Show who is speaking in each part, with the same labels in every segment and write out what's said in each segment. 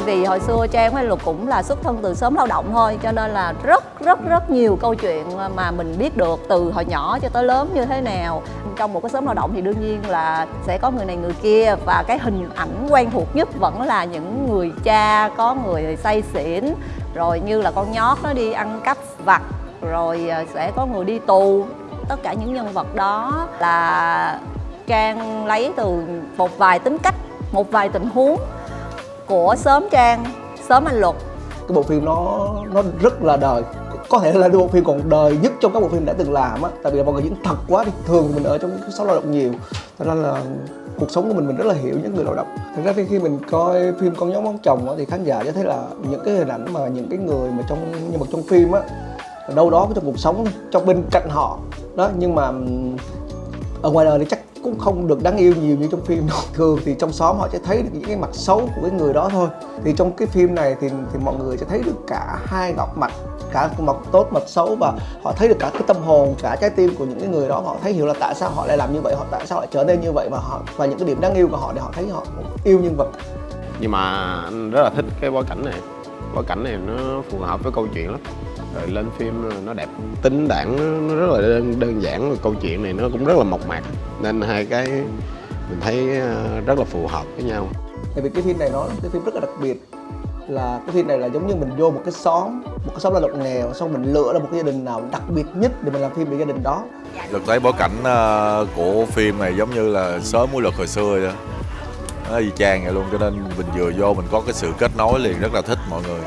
Speaker 1: vì hồi xưa trang với lục cũng là xuất thân từ sớm lao động thôi, cho nên là rất rất rất nhiều câu chuyện mà mình biết được từ hồi nhỏ cho tới lớn như thế nào. Trong một cái sớm lao động thì đương nhiên là sẽ có người này, người kia, và cái hình ảnh quen thuộc nhất vẫn là những người cha, có người say xỉn, rồi như là con nhót nó đi ăn cắp vặt, rồi ờ, sẽ có người đi tù. Tất cả những nhân vật đó là trang lấy từ một vài tính cách, một vài tình huống của sớm trang sớm anh luật.
Speaker 2: Cái bộ phim nó nó rất là đời. Có thể là bộ phim còn đời nhất trong các bộ phim đã từng làm á. Tại vì mọi người diễn thật quá đi thường mình ở trong cái số lao động nhiều. Cho nên là cuộc sống của mình mình rất là hiểu những người lao động. Thực ra khi mình coi phim con nhóm món chồng á, thì khán giả sẽ thấy là những cái hình ảnh mà những cái người mà trong nhân vật trong phim á đâu đó trong cuộc sống trong bên cạnh họ. Đó nhưng mà ừ, ở ngoài đời thì chắc cũng không được đáng yêu nhiều như trong phim đâu. Thường thì trong xóm họ sẽ thấy được những cái mặt xấu của cái người đó thôi. Thì trong cái phim này thì thì mọi người sẽ thấy được cả hai góc mặt, cả mặt tốt, mặt xấu và họ thấy được cả cái tâm hồn, cả trái tim của những cái người đó. Họ thấy hiểu là tại sao họ lại làm như vậy, họ tại sao lại trở nên như vậy và họ, và những cái điểm đáng yêu của họ để họ thấy họ yêu nhân vật.
Speaker 3: Nhưng mà anh rất là thích cái bối cảnh này bối cảnh này nó phù hợp với câu chuyện lắm. Rồi lên phim nó đẹp. Tính đảng nó rất là đơn, đơn giản câu chuyện này nó cũng rất là mộc mạc. Nên hai cái mình thấy ờ, rất là phù hợp với nhau.
Speaker 2: Tại vì cái phim này nó cái phim rất là đặc biệt. Là cái phim này là giống như mình vô một cái xóm một cái xóm lao động nghèo xong mình lựa ra một cái gia đình nào đặc biệt nhất để mình làm phim về gia đình đó.
Speaker 4: Được thấy bối cảnh ờ, của phim này giống như là sớm của luật hồi xưa vậy nó y chang vậy luôn cho nên mình vừa vô mình có cái sự kết nối liền rất là thích mọi người.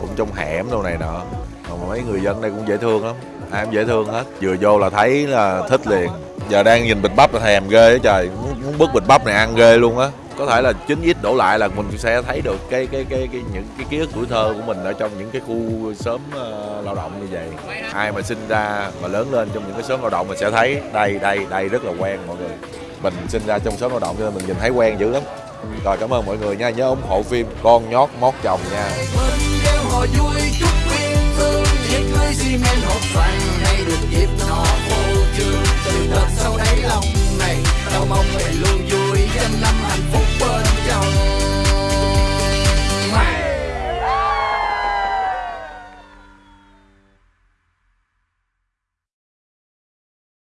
Speaker 4: Cũng trong hẻm đâu này nọ. Mà mấy người dân đây cũng dễ thương lắm. Ai cũng dễ thương hết. Vừa vô là thấy là thích liền. Giờ đang nhìn bịch bắp là thèm ghê á trời. Muốn, muốn bứt bịch bắp này ăn ghê luôn á. Có thể là chín ít đổ lại là mình sẽ thấy được cái cái cái cái những cái ký ức tuổi thơ của mình ở trong những cái khu sớm uh, ờ, lao động như vậy. Ai mà sinh ra mà lớn lên trong những cái sớm lao động mình sẽ thấy đây đây đây rất là quen mọi người mình sinh ra trong sớm lao động cho nên mình nhìn thấy quen dữ lắm. Rồi cảm ơn mọi người nha. Nhớ ủng hộ phim con nhót mót chồng nha.
Speaker 5: Họ vui chúc quyên thương Chiếc lưới xi men hộp xoàn hay được dịp nọ.